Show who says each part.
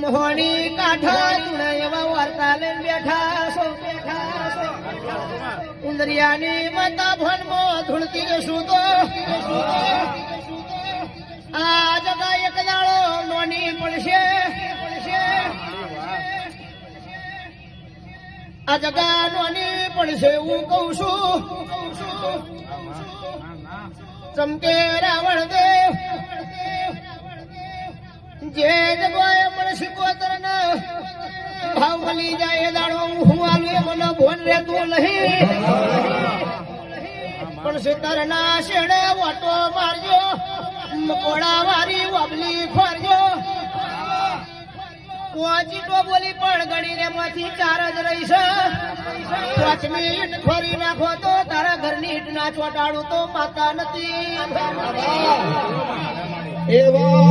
Speaker 1: મોહણી કાઠા તુણે એવા વાર્તા લઈને બેઠા છો ઉંદરિયાની માતા ભણમો ધૂળતી સુદો આ જગા એક દાળો નોની પડશે આ જગા નોની પડશે હું કઉ છું ચમકે રાવણ દેવ જે જગોએ મળશે કોતર ભાવ મળી જાય એ હું આલું એ મને ભોન રહેતું નહીં. પણ સિતરના શેડે ઓટો મારજો, મકોડા વારી વબલી ખોરજો. પોચી તો બોલી પણ ગણીને માંથી ચાર જ રહીશ. પાંચ ઈટ ખોરી નાખો તો તારા ઘરની ઈટ ના ચોટાડું તો માતા નથી.
Speaker 2: એવા